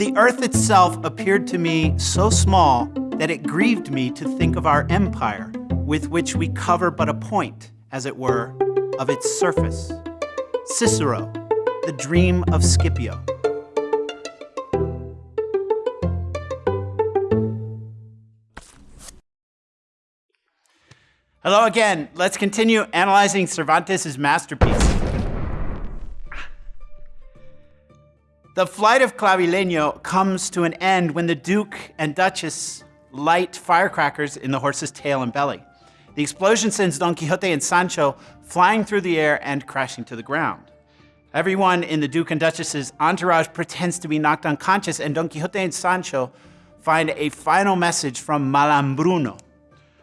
The earth itself appeared to me so small that it grieved me to think of our empire, with which we cover but a point, as it were, of its surface. Cicero, the dream of Scipio. Hello again. Let's continue analyzing Cervantes' masterpiece. The flight of Clavileño comes to an end when the Duke and Duchess light firecrackers in the horse's tail and belly. The explosion sends Don Quixote and Sancho flying through the air and crashing to the ground. Everyone in the Duke and Duchess's entourage pretends to be knocked unconscious, and Don Quixote and Sancho find a final message from Malambruno,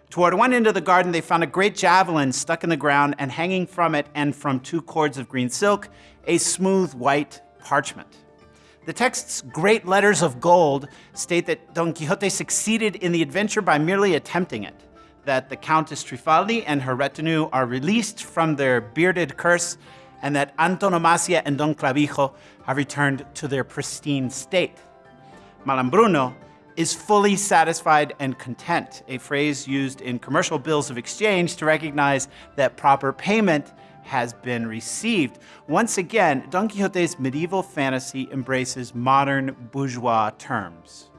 Toward one end of the garden, they found a great javelin stuck in the ground, and hanging from it and from two cords of green silk, a smooth white parchment. The text's great letters of gold state that Don Quixote succeeded in the adventure by merely attempting it, that the Countess Trifaldi and her retinue are released from their bearded curse, and that Antonomasia and Don Clavijo have returned to their pristine state. Malambruno is fully satisfied and content, a phrase used in commercial bills of exchange to recognize that proper payment has been received. Once again, Don Quixote's medieval fantasy embraces modern bourgeois terms.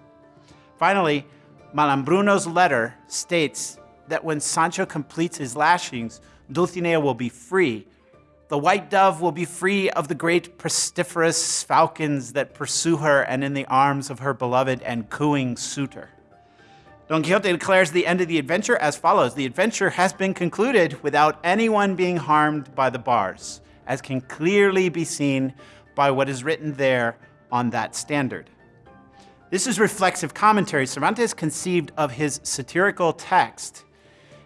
Finally, Malambruno's letter states that when Sancho completes his lashings, Dulcinea will be free, the white dove will be free of the great pestiferous falcons that pursue her and in the arms of her beloved and cooing suitor. Don Quixote declares the end of the adventure as follows. The adventure has been concluded without anyone being harmed by the bars, as can clearly be seen by what is written there on that standard. This is reflexive commentary. Cervantes conceived of his satirical text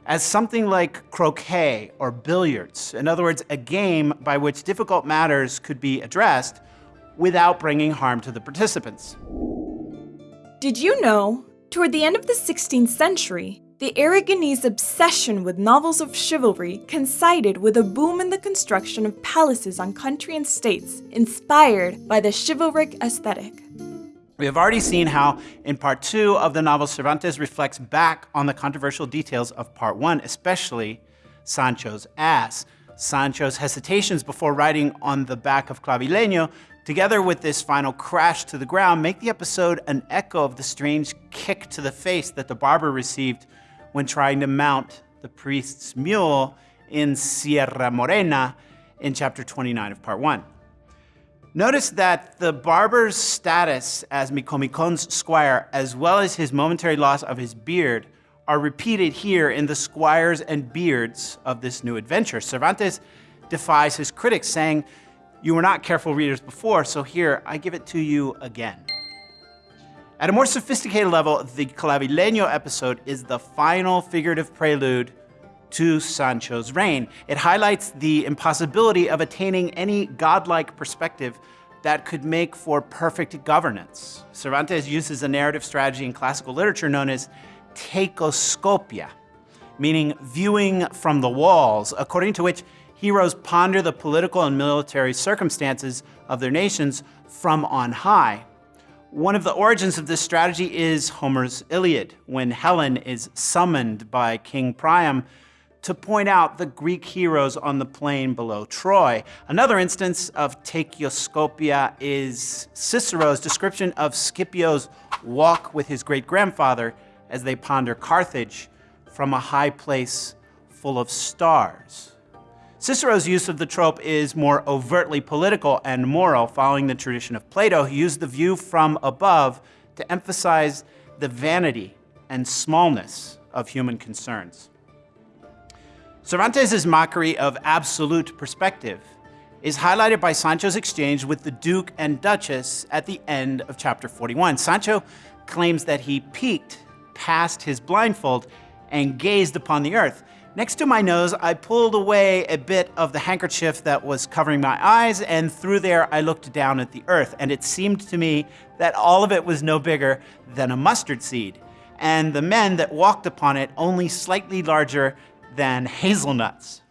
as something like croquet or billiards. In other words, a game by which difficult matters could be addressed without bringing harm to the participants. Did you know, toward the end of the 16th century, the Aragonese obsession with novels of chivalry coincided with a boom in the construction of palaces on country and states inspired by the chivalric aesthetic. We have already seen how, in part two of the novel, Cervantes reflects back on the controversial details of part one, especially Sancho's ass. Sancho's hesitations before riding on the back of Clavileño, together with this final crash to the ground, make the episode an echo of the strange kick to the face that the barber received when trying to mount the priest's mule in Sierra Morena in chapter 29 of part one. Notice that the barber's status as Micomicón's squire, as well as his momentary loss of his beard, are repeated here in the squires and beards of this new adventure. Cervantes defies his critics, saying, You were not careful readers before, so here I give it to you again. At a more sophisticated level, the Clavileño episode is the final figurative prelude to Sancho's reign. It highlights the impossibility of attaining any godlike perspective that could make for perfect governance. Cervantes uses a narrative strategy in classical literature known as teichoscopia, meaning viewing from the walls, according to which heroes ponder the political and military circumstances of their nations from on high. One of the origins of this strategy is Homer's Iliad, when Helen is summoned by King Priam to point out the Greek heroes on the plain below Troy. Another instance of teichoscopia is Cicero's description of Scipio's walk with his great-grandfather as they ponder Carthage from a high place full of stars. Cicero's use of the trope is more overtly political and moral, following the tradition of Plato, who used the view from above to emphasize the vanity and smallness of human concerns. Cervantes' mockery of absolute perspective is highlighted by Sancho's exchange with the Duke and Duchess at the end of chapter 41. Sancho claims that he peeked past his blindfold and gazed upon the earth. Next to my nose, I pulled away a bit of the handkerchief that was covering my eyes, and through there I looked down at the earth, and it seemed to me that all of it was no bigger than a mustard seed, and the men that walked upon it only slightly larger than hazelnuts.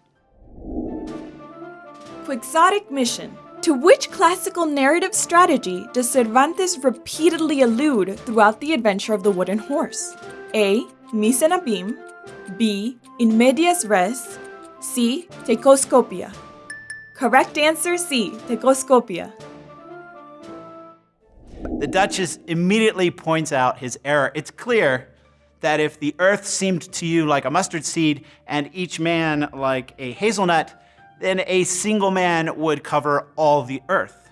Quixotic mission To which classical narrative strategy does Cervantes repeatedly allude throughout the adventure of the wooden horse? A. Mise en abîme, B. In medias res, C. Teichoscopia. Correct answer C. Teichoscopia. The Duchess immediately points out his error. It's clear that if the earth seemed to you like a mustard seed and each man like a hazelnut, then a single man would cover all the earth.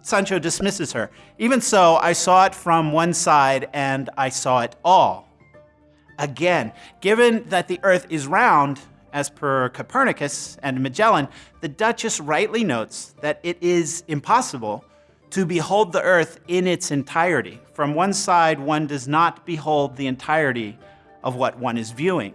Sancho dismisses her. Even so, I saw it from one side and I saw it all. Again, given that the earth is round, as per Copernicus and Magellan, the Duchess rightly notes that it is impossible to behold the earth in its entirety. From one side, one does not behold the entirety of what one is viewing.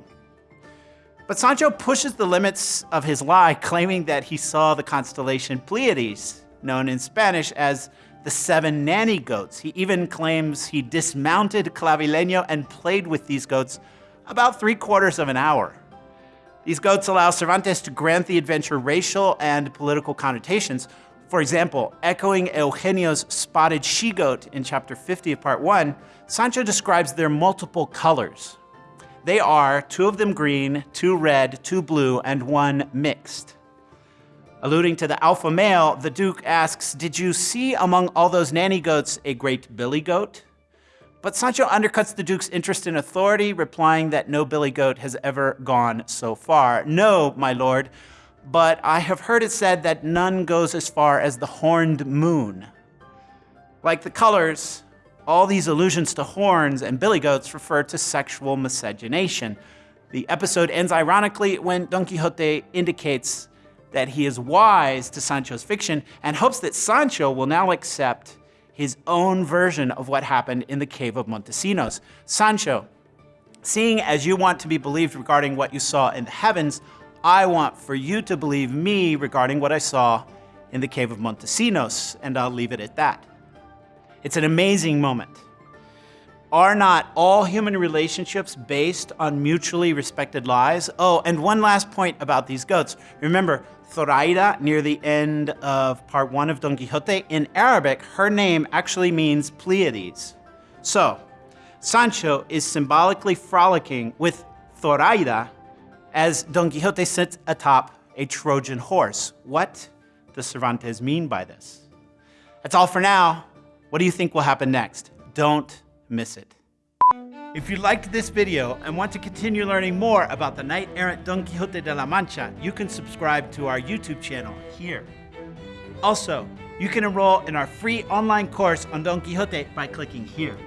But Sancho pushes the limits of his lie, claiming that he saw the constellation Pleiades, known in Spanish as the seven nanny goats. He even claims he dismounted Clavileño and played with these goats about three quarters of an hour. These goats allow Cervantes to grant the adventure racial and political connotations. For example, echoing Eugenio's spotted she-goat in chapter 50 of part 1, Sancho describes their multiple colors. They are two of them green, two red, two blue, and one mixed. Alluding to the alpha male, the Duke asks, Did you see among all those nanny goats a great billy goat? But Sancho undercuts the Duke's interest in authority, replying that no billy goat has ever gone so far. No, my lord, but I have heard it said that none goes as far as the horned moon. Like the colors, all these allusions to horns and billy goats refer to sexual miscegenation. The episode ends ironically when Don Quixote indicates that he is wise to Sancho's fiction and hopes that Sancho will now accept his own version of what happened in the cave of Montesinos. Sancho, seeing as you want to be believed regarding what you saw in the heavens, I want for you to believe me regarding what I saw in the cave of Montesinos, and I'll leave it at that. It's an amazing moment. Are not all human relationships based on mutually respected lies? Oh, and one last point about these goats. Remember, Zoraida, near the end of part one of Don Quixote, in Arabic, her name actually means Pleiades. So, Sancho is symbolically frolicking with Zoraida as Don Quixote sits atop a Trojan horse. What does Cervantes mean by this? That's all for now. What do you think will happen next? Don't miss it. If you liked this video and want to continue learning more about the knight-errant Don Quixote de la Mancha, you can subscribe to our YouTube channel here. Also, you can enroll in our free online course on Don Quixote by clicking here.